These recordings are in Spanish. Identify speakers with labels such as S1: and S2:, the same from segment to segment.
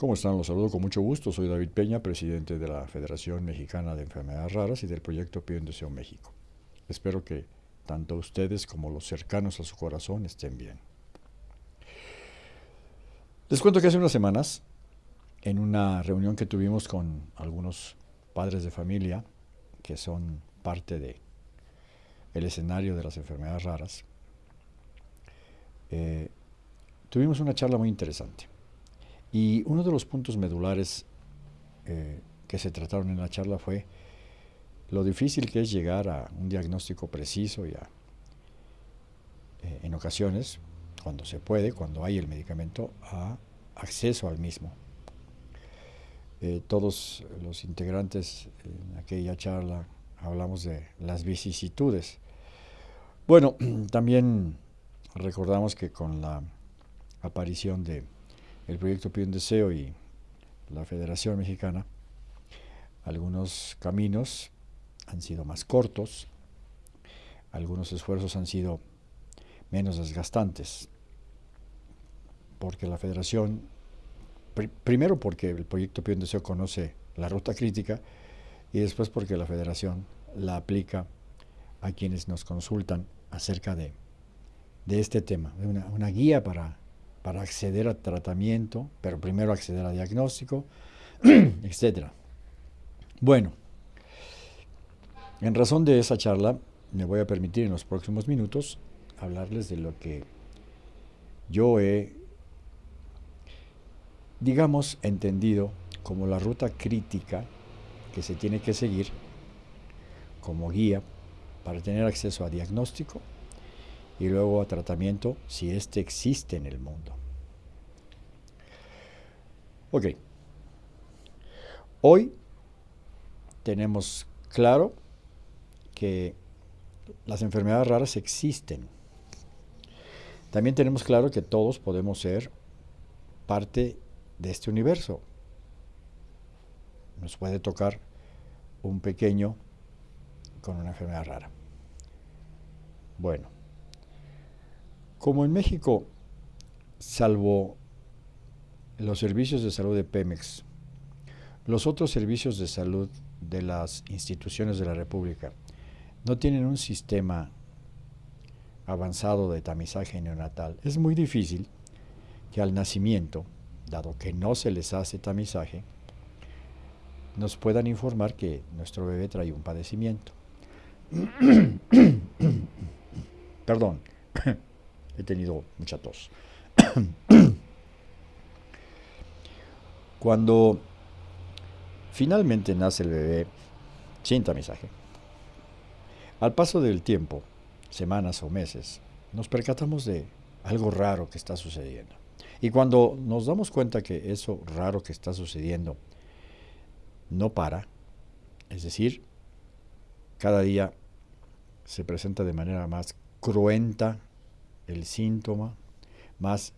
S1: ¿Cómo están? Los saludo con mucho gusto. Soy David Peña, presidente de la Federación Mexicana de Enfermedades Raras y del proyecto Pío en Deseo México. Espero que tanto ustedes como los cercanos a su corazón estén bien. Les cuento que hace unas semanas, en una reunión que tuvimos con algunos padres de familia que son parte de el escenario de las enfermedades raras, eh, tuvimos una charla muy interesante. Y uno de los puntos medulares eh, que se trataron en la charla fue lo difícil que es llegar a un diagnóstico preciso y a, eh, en ocasiones, cuando se puede, cuando hay el medicamento, a acceso al mismo. Eh, todos los integrantes en aquella charla hablamos de las vicisitudes. Bueno, también recordamos que con la aparición de el proyecto Pide un Deseo y la Federación Mexicana, algunos caminos han sido más cortos, algunos esfuerzos han sido menos desgastantes, porque la Federación, primero porque el proyecto un Deseo conoce la ruta crítica y después porque la Federación la aplica a quienes nos consultan acerca de, de este tema, de una guía para para acceder a tratamiento, pero primero acceder a diagnóstico, etc. Bueno, en razón de esa charla, me voy a permitir en los próximos minutos hablarles de lo que yo he, digamos, entendido como la ruta crítica que se tiene que seguir como guía para tener acceso a diagnóstico y luego a tratamiento si éste existe en el mundo. Ok. Hoy tenemos claro que las enfermedades raras existen. También tenemos claro que todos podemos ser parte de este universo. Nos puede tocar un pequeño con una enfermedad rara. Bueno, como en México, salvo los servicios de salud de Pemex, los otros servicios de salud de las instituciones de la República no tienen un sistema avanzado de tamizaje neonatal. Es muy difícil que al nacimiento, dado que no se les hace tamizaje, nos puedan informar que nuestro bebé trae un padecimiento. Perdón he tenido mucha tos. Cuando finalmente nace el bebé sin tamizaje, al paso del tiempo, semanas o meses, nos percatamos de algo raro que está sucediendo. Y cuando nos damos cuenta que eso raro que está sucediendo no para, es decir, cada día se presenta de manera más cruenta el síntoma, más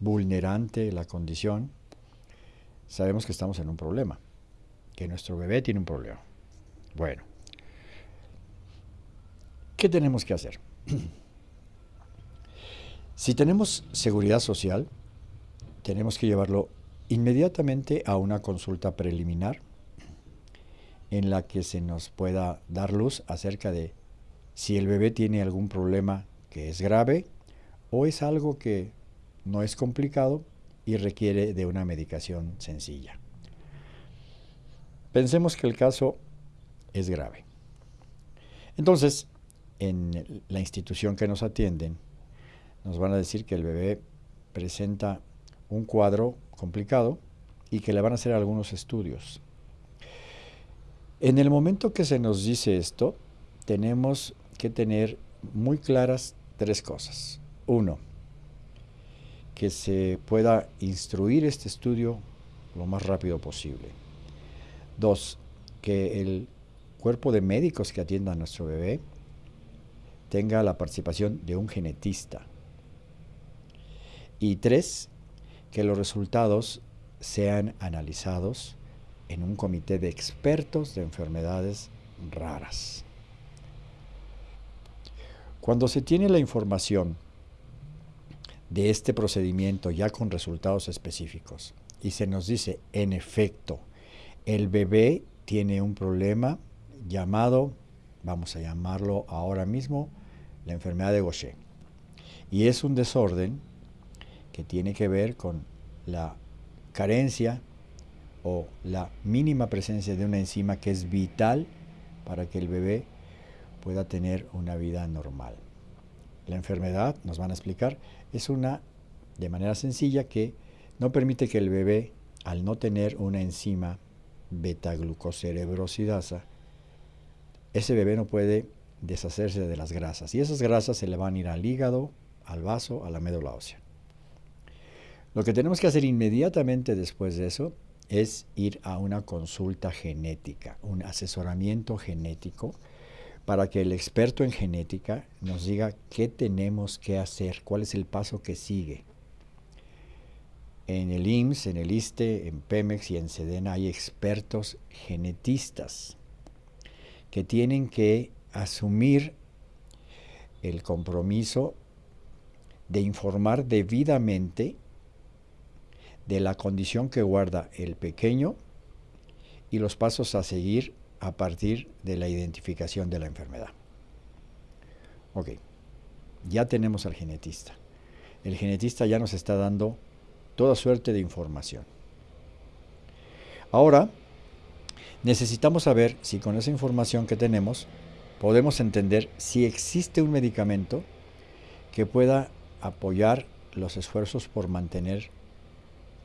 S1: vulnerante la condición, sabemos que estamos en un problema, que nuestro bebé tiene un problema. Bueno, ¿qué tenemos que hacer? si tenemos seguridad social, tenemos que llevarlo inmediatamente a una consulta preliminar en la que se nos pueda dar luz acerca de si el bebé tiene algún problema que es grave o es algo que no es complicado y requiere de una medicación sencilla. Pensemos que el caso es grave. Entonces, en la institución que nos atienden, nos van a decir que el bebé presenta un cuadro complicado y que le van a hacer algunos estudios. En el momento que se nos dice esto, tenemos que tener muy claras tres cosas. Uno, que se pueda instruir este estudio lo más rápido posible. Dos, que el cuerpo de médicos que atienda a nuestro bebé tenga la participación de un genetista. Y tres, que los resultados sean analizados en un comité de expertos de enfermedades raras. Cuando se tiene la información de este procedimiento ya con resultados específicos y se nos dice, en efecto, el bebé tiene un problema llamado, vamos a llamarlo ahora mismo, la enfermedad de Gaucher. Y es un desorden que tiene que ver con la carencia o la mínima presencia de una enzima que es vital para que el bebé pueda tener una vida normal. La enfermedad, nos van a explicar, es una, de manera sencilla, que no permite que el bebé, al no tener una enzima beta-glucocerebrosidasa, ese bebé no puede deshacerse de las grasas. Y esas grasas se le van a ir al hígado, al vaso, a la médula ósea. Lo que tenemos que hacer inmediatamente después de eso es ir a una consulta genética, un asesoramiento genético, para que el experto en genética nos diga qué tenemos que hacer, cuál es el paso que sigue. En el IMSS, en el ISTE, en Pemex y en SEDENA hay expertos genetistas que tienen que asumir el compromiso de informar debidamente de la condición que guarda el pequeño y los pasos a seguir a partir de la identificación de la enfermedad. Ok, ya tenemos al genetista. El genetista ya nos está dando toda suerte de información. Ahora, necesitamos saber si con esa información que tenemos podemos entender si existe un medicamento que pueda apoyar los esfuerzos por mantener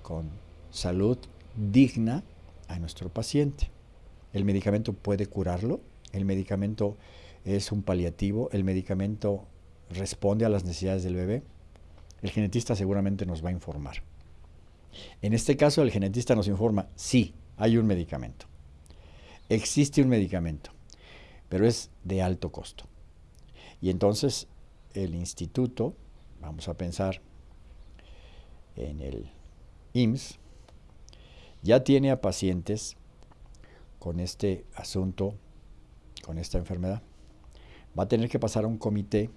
S1: con salud digna a nuestro paciente. El medicamento puede curarlo, el medicamento es un paliativo, el medicamento responde a las necesidades del bebé. El genetista seguramente nos va a informar. En este caso, el genetista nos informa, sí, hay un medicamento. Existe un medicamento, pero es de alto costo. Y entonces el instituto, vamos a pensar en el IMSS, ya tiene a pacientes con este asunto, con esta enfermedad. Va a tener que pasar a un comité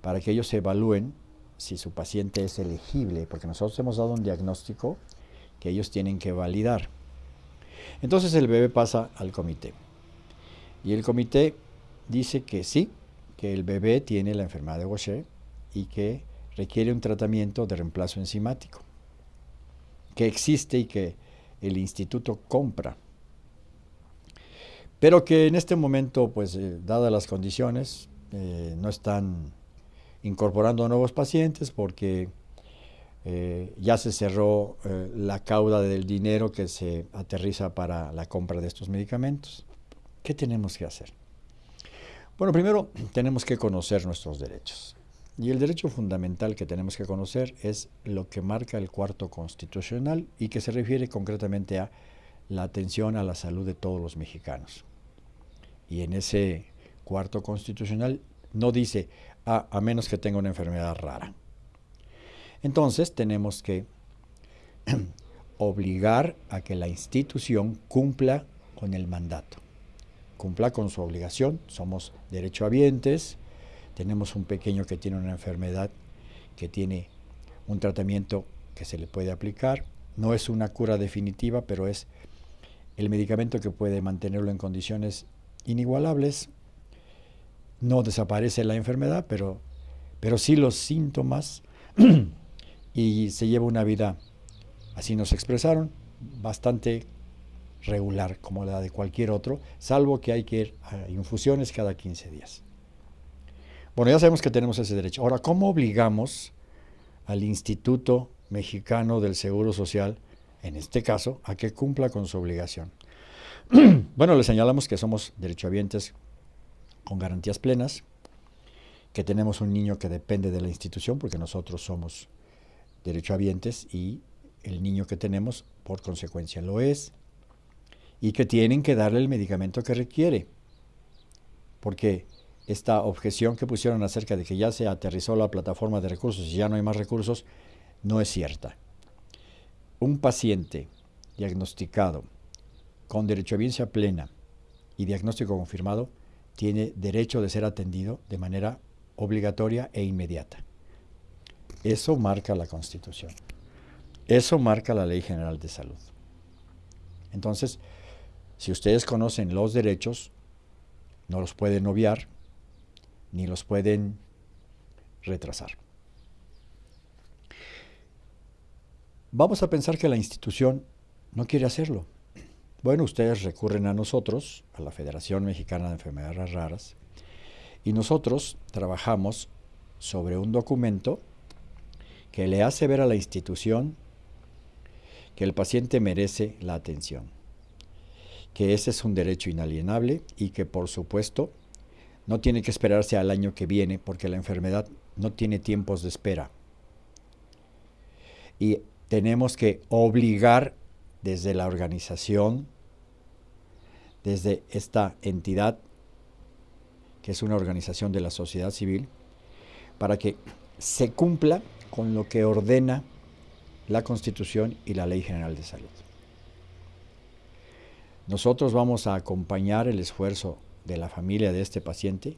S1: para que ellos evalúen si su paciente es elegible, porque nosotros hemos dado un diagnóstico que ellos tienen que validar. Entonces el bebé pasa al comité. Y el comité dice que sí, que el bebé tiene la enfermedad de Gaucher y que requiere un tratamiento de reemplazo enzimático, que existe y que el instituto compra. Pero que en este momento, pues, eh, dadas las condiciones, eh, no están incorporando nuevos pacientes porque eh, ya se cerró la cauda del dinero que se aterriza para la compra de estos medicamentos. ¿Qué tenemos que hacer? Bueno, primero tenemos que conocer nuestros derechos. Y el derecho fundamental que tenemos que conocer es lo que marca el cuarto constitucional y que se refiere concretamente a la atención a la salud de todos los mexicanos. Y en ese cuarto constitucional no dice a, menos que tenga una enfermedad rara. Entonces tenemos que obligar a que la institución cumpla con el mandato, cumpla con su obligación. Somos derechohabientes, tenemos un pequeño que tiene una enfermedad que tiene un tratamiento que se le puede aplicar. No es una cura definitiva, pero es el medicamento que puede mantenerlo en condiciones inigualables no desaparece la enfermedad, pero, pero sí los síntomas y se lleva una vida, así nos expresaron, bastante regular como la de cualquier otro, salvo que hay que ir a infusiones cada 15 días. Bueno, ya sabemos que tenemos ese derecho. Ahora, ¿cómo obligamos al Instituto Mexicano del Seguro Social, en este caso, a que cumpla con su obligación? bueno, le señalamos que somos derechohabientes con garantías plenas, que tenemos un niño que depende de la institución, porque nosotros somos derechohabientes y el niño que tenemos por consecuencia lo es, y que tienen que darle el medicamento que requiere, porque esta objeción que pusieron acerca de que ya se aterrizó la plataforma de recursos y ya no hay más recursos, no es cierta. Un paciente diagnosticado con derechohabiencia plena y diagnóstico confirmado tiene derecho de ser atendido de manera obligatoria e inmediata. Eso marca la Constitución. Eso marca la Ley General de Salud. Entonces, si ustedes conocen los derechos, no los pueden obviar ni los pueden retrasar. Vamos a pensar que la institución no quiere hacerlo. Bueno, ustedes recurren a nosotros, a la Federación Mexicana de Enfermedades Raras, y nosotros trabajamos sobre un documento que le hace ver a la institución que el paciente merece la atención, que ese es un derecho inalienable y que por supuesto no tiene que esperarse al año que viene porque la enfermedad no tiene tiempos de espera. Y tenemos que obligar desde la organización, desde esta entidad, que es una organización de la sociedad civil, para que se cumpla con lo que ordena la Constitución y la Ley General de Salud. Nosotros vamos a acompañar el esfuerzo de la familia de este paciente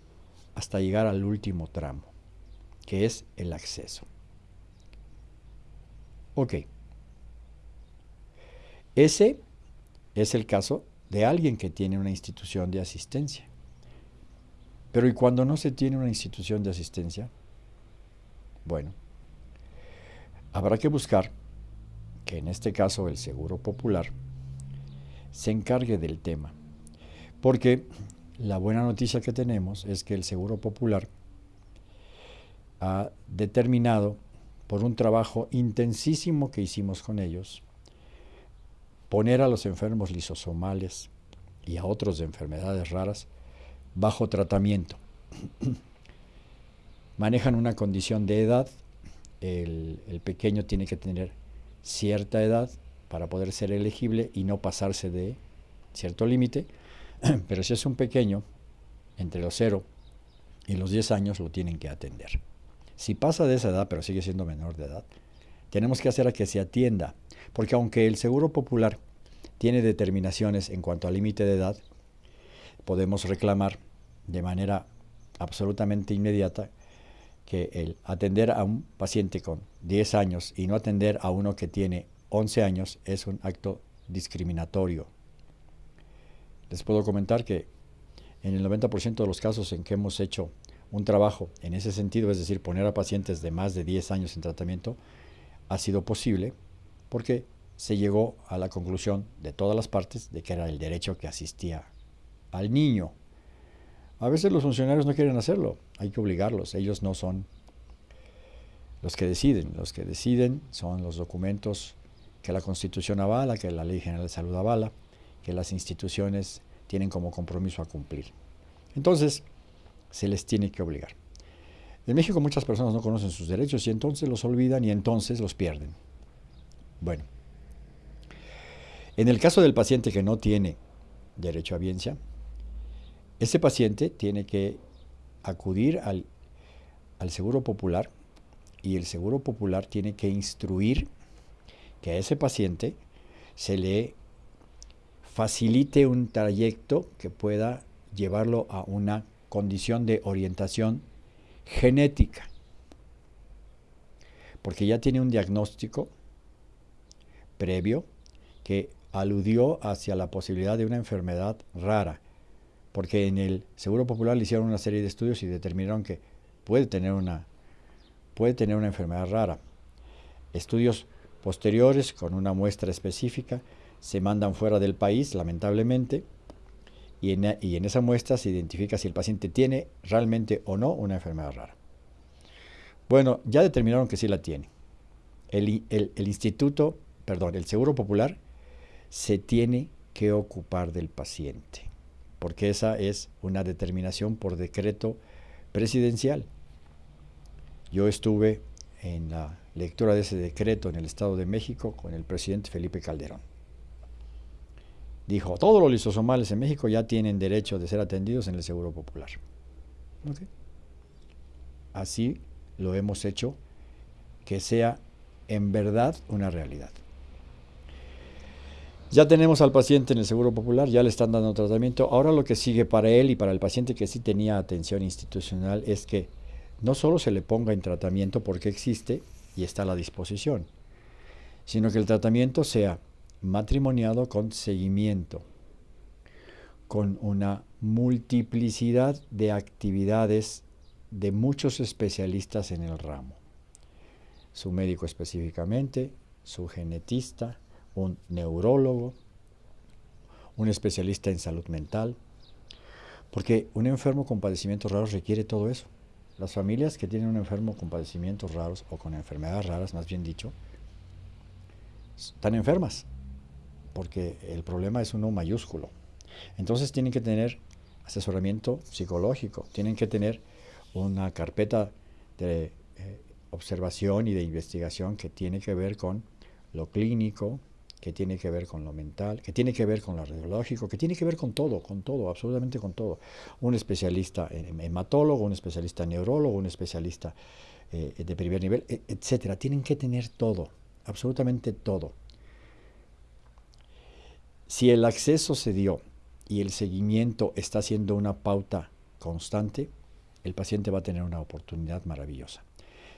S1: hasta llegar al último tramo, que es el acceso. Ok. Ese es el caso de alguien que tiene una institución de asistencia. Pero ¿y cuando no se tiene una institución de asistencia? Bueno, habrá que buscar que en este caso el Seguro Popular se encargue del tema. Porque la buena noticia que tenemos es que el Seguro Popular ha determinado, por un trabajo intensísimo que hicimos con ellos, poner a los enfermos lisosomales y a otros de enfermedades raras bajo tratamiento. Manejan una condición de edad, el, pequeño tiene que tener cierta edad para poder ser elegible y no pasarse de cierto límite, pero si es un pequeño, entre los 0 y los 10 años lo tienen que atender. Si pasa de esa edad, pero sigue siendo menor de edad, tenemos que hacer a que se atienda porque aunque el Seguro Popular tiene determinaciones en cuanto al límite de edad, podemos reclamar de manera absolutamente inmediata que el atender a un paciente con 10 años y no atender a uno que tiene 11 años es un acto discriminatorio. Les puedo comentar que en el 90% de los casos en que hemos hecho un trabajo en ese sentido, es decir, poner a pacientes de más de 10 años en tratamiento, ha sido posible porque se llegó a la conclusión de todas las partes de que era el derecho que asistía al niño. A veces los funcionarios no quieren hacerlo, hay que obligarlos, ellos no son los que deciden, los que deciden son los documentos que la Constitución avala, que la Ley General de Salud avala, que las instituciones tienen como compromiso a cumplir. Entonces, se les tiene que obligar. En México muchas personas no conocen sus derechos y entonces los olvidan y entonces los pierden. Bueno, en el caso del paciente que no tiene derecho a biencia, ese paciente tiene que acudir al, al Seguro Popular y el Seguro Popular tiene que instruir que a ese paciente se le facilite un trayecto que pueda llevarlo a una condición de orientación genética, porque ya tiene un diagnóstico previo que aludió hacia la posibilidad de una enfermedad rara, porque en el Seguro Popular le hicieron una serie de estudios y determinaron que puede tener una, puede tener una enfermedad rara. Estudios posteriores con una muestra específica se mandan fuera del país, lamentablemente, y en, esa muestra se identifica si el paciente tiene realmente o no una enfermedad rara. Bueno, ya determinaron que sí la tiene. El, el instituto perdón, el Seguro Popular se tiene que ocupar del paciente, porque esa es una determinación por decreto presidencial. Yo estuve en la lectura de ese decreto en el Estado de México con el presidente Felipe Calderón. Dijo, todos los lisosomales en México ya tienen derecho de ser atendidos en el Seguro Popular. Así lo hemos hecho que sea en verdad una realidad. Ya tenemos al paciente en el Seguro Popular, ya le están dando tratamiento. Ahora lo que sigue para él y para el paciente que sí tenía atención institucional es que no solo se le ponga en tratamiento porque existe y está a la disposición, sino que el tratamiento sea matrimoniado con seguimiento, con una multiplicidad de actividades de muchos especialistas en el ramo. Su médico específicamente, su genetista, un neurólogo, un especialista en salud mental, porque un enfermo con padecimientos raros requiere todo eso. Las familias que tienen un enfermo con padecimientos raros o con enfermedades raras, más bien dicho, están enfermas, porque el problema es uno mayúsculo. Entonces tienen que tener asesoramiento psicológico, tienen que tener una carpeta de eh, observación y de investigación que tiene que ver con lo clínico, que tiene que ver con lo mental, que tiene que ver con lo radiológico, que tiene que ver con todo, con todo, absolutamente con todo. Un especialista hematólogo, un especialista neurólogo, un especialista eh, de primer nivel, e, etcétera. Tienen que tener todo, absolutamente todo. Si el acceso se dio y el seguimiento está siendo una pauta constante, el paciente va a tener una oportunidad maravillosa.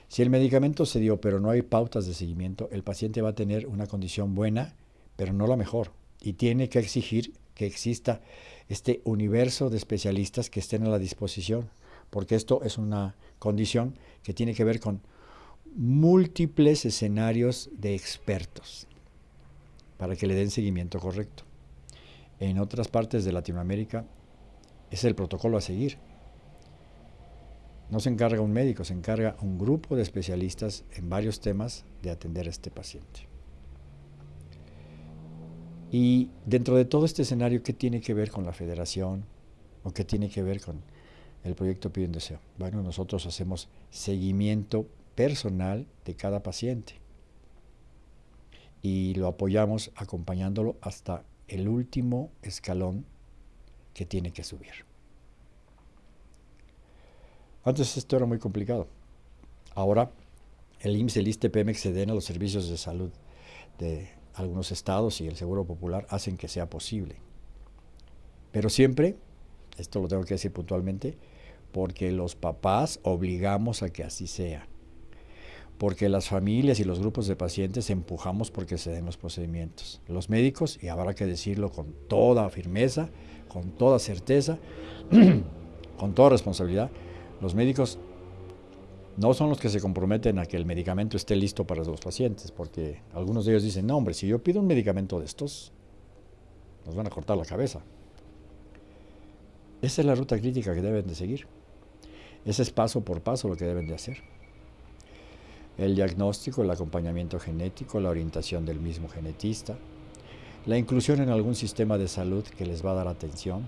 S1: Si el medicamento se dio pero no hay pautas de seguimiento, el paciente va a tener una condición buena, pero no la mejor. Y tiene que exigir que exista este universo de especialistas que estén a la disposición, porque esto es una condición que tiene que ver con múltiples escenarios de expertos para que le den seguimiento correcto. En otras partes de Latinoamérica es el protocolo a seguir. No se encarga un médico, se encarga un grupo de especialistas en varios temas de atender a este paciente. Y dentro de todo este escenario, ¿qué tiene que ver con la federación o qué tiene que ver con el proyecto Pide un Deseo? Bueno, nosotros hacemos seguimiento personal de cada paciente y lo apoyamos acompañándolo hasta el último escalón que tiene que subir. Antes esto era muy complicado. Ahora el IMSS, el ISTE, Pemex, SEDENA, los servicios de salud de algunos estados y el Seguro Popular hacen que sea posible. Pero siempre, esto lo tengo que decir puntualmente, porque los papás obligamos a que así sea porque las familias y los grupos de pacientes empujamos porque se den los procedimientos. Los médicos, y habrá que decirlo con toda firmeza, con toda certeza, con toda responsabilidad, los médicos no son los que se comprometen a que el medicamento esté listo para los pacientes, porque algunos de ellos dicen, no hombre, si yo pido un medicamento de estos, nos van a cortar la cabeza. Esa es la ruta crítica que deben de seguir. Ese es paso por paso lo que deben de hacer el diagnóstico, el acompañamiento genético, la orientación del mismo genetista, la inclusión en algún sistema de salud que les va a dar atención,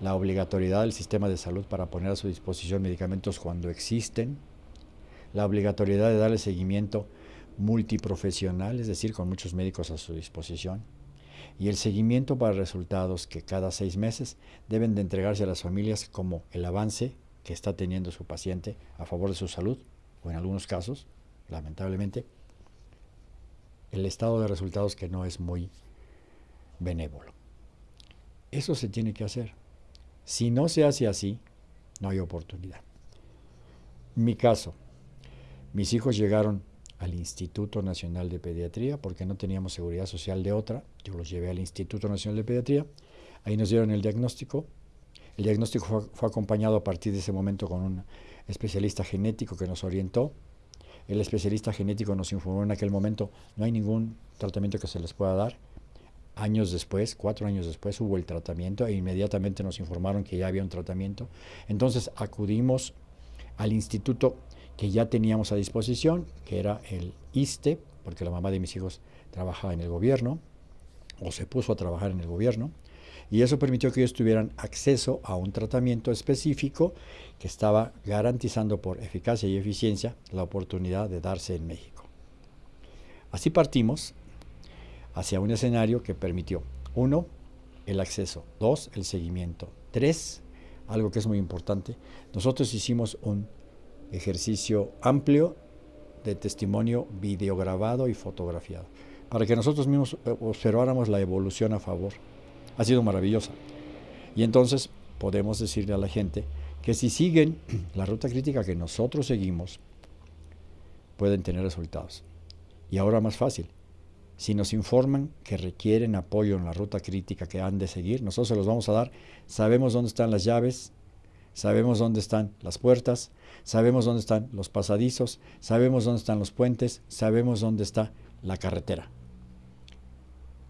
S1: la obligatoriedad del sistema de salud para poner a su disposición medicamentos cuando existen, la obligatoriedad de darle seguimiento multiprofesional, es decir, con muchos médicos a su disposición, y el seguimiento para resultados que cada seis meses deben de entregarse a las familias como el avance que está teniendo su paciente a favor de su salud o en algunos casos, lamentablemente, el estado de resultados que no es muy benévolo. Eso se tiene que hacer. Si no se hace así, no hay oportunidad. Mi caso, mis hijos llegaron al Instituto Nacional de Pediatría porque no teníamos seguridad social de otra. Yo los llevé al Instituto Nacional de Pediatría. Ahí nos dieron el diagnóstico. El diagnóstico fue, acompañado a partir de ese momento con un especialista genético que nos orientó. El especialista genético nos informó en aquel momento, no hay ningún tratamiento que se les pueda dar. Años después, cuatro años después, hubo el tratamiento e inmediatamente nos informaron que ya había un tratamiento. Entonces acudimos al instituto que ya teníamos a disposición, que era el ISTE, porque la mamá de mis hijos trabajaba en el gobierno, o se puso a trabajar en el gobierno y eso permitió que ellos tuvieran acceso a un tratamiento específico que estaba garantizando por eficacia y eficiencia la oportunidad de darse en México. Así partimos hacia un escenario que permitió, uno, el acceso, dos, el seguimiento, tres, algo que es muy importante, nosotros hicimos un ejercicio amplio de testimonio videograbado y fotografiado, para que nosotros mismos observáramos la evolución a favor ha sido maravillosa. Y entonces podemos decirle a la gente que si siguen la ruta crítica que nosotros seguimos, pueden tener resultados. Y ahora más fácil. Si nos informan que requieren apoyo en la ruta crítica que han de seguir, nosotros se los vamos a dar. Sabemos dónde están las llaves, sabemos dónde están las puertas, sabemos dónde están los pasadizos, sabemos dónde están los puentes, sabemos dónde está la carretera.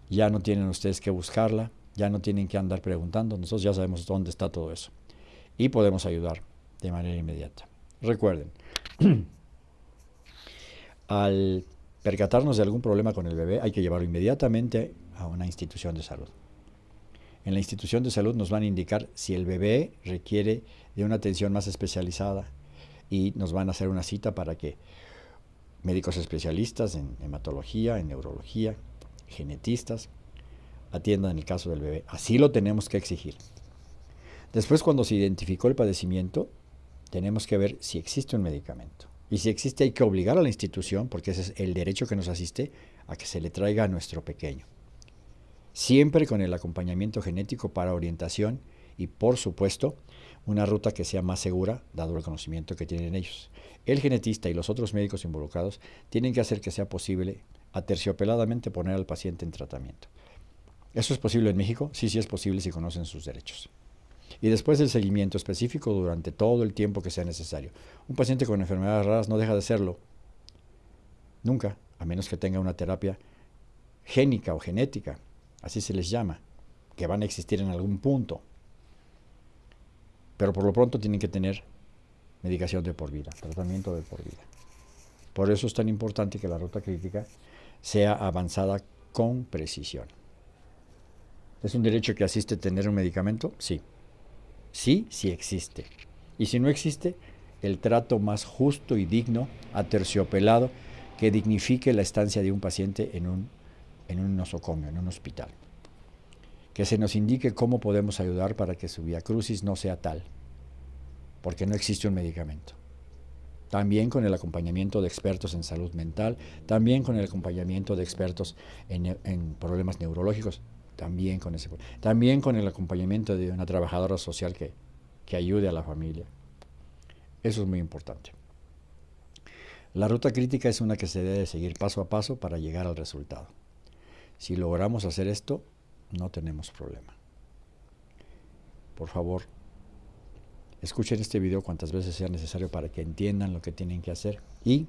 S1: Ya no tienen ustedes que buscarla, ya no tienen que andar preguntando, nosotros ya sabemos dónde está todo eso. Y podemos ayudar de manera inmediata. Recuerden, al percatarnos de algún problema con el bebé, hay que llevarlo inmediatamente a una institución de salud. En la institución de salud nos van a indicar si el bebé requiere de una atención más especializada y nos van a hacer una cita para que médicos especialistas en hematología, en neurología, genetistas, atiendan el caso del bebé. Así lo tenemos que exigir. Después, cuando se identificó el padecimiento, tenemos que ver si existe un medicamento. Y si existe, hay que obligar a la institución, porque ese es el derecho que nos asiste, a que se le traiga a nuestro pequeño. Siempre con el acompañamiento genético para orientación y, por supuesto, una ruta que sea más segura, dado el conocimiento que tienen ellos. El genetista y los otros médicos involucrados tienen que hacer que sea posible aterciopeladamente poner al paciente en tratamiento. ¿Eso es posible en México? Sí, sí es posible si conocen sus derechos. Y después el seguimiento específico durante todo el tiempo que sea necesario. Un paciente con enfermedades raras no deja de serlo. Nunca, a menos que tenga una terapia génica o genética, así se les llama, que van a existir en algún punto. Pero por lo pronto tienen que tener medicación de por vida, tratamiento de por vida. Por eso es tan importante que la ruta crítica sea avanzada con precisión. ¿Es un derecho que asiste tener un medicamento? Sí. Sí, sí existe. Y si no existe, el trato más justo y digno, aterciopelado, que dignifique la estancia de un paciente en un, en un nosocomio, en un hospital. Que se nos indique cómo podemos ayudar para que su vía crucis no sea tal, porque no existe un medicamento. También con el acompañamiento de expertos en salud mental, también con el acompañamiento de expertos en problemas neurológicos, también con ese también con el acompañamiento de una trabajadora social que, que ayude a la familia. Eso es muy importante. La ruta crítica es una que se debe seguir paso a paso para llegar al resultado. Si logramos hacer esto, no tenemos problema. Por favor, escuchen este video cuantas veces sea necesario para que entiendan lo que tienen que hacer y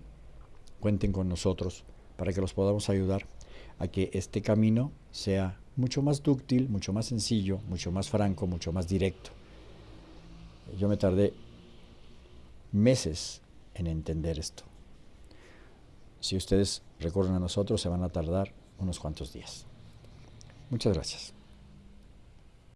S1: cuenten con nosotros para que los podamos ayudar a que este camino sea mucho más dúctil, mucho más sencillo, mucho más franco, mucho más directo. Yo me tardé meses en entender esto. Si ustedes recurren a nosotros, se van a tardar unos cuantos días. Muchas gracias.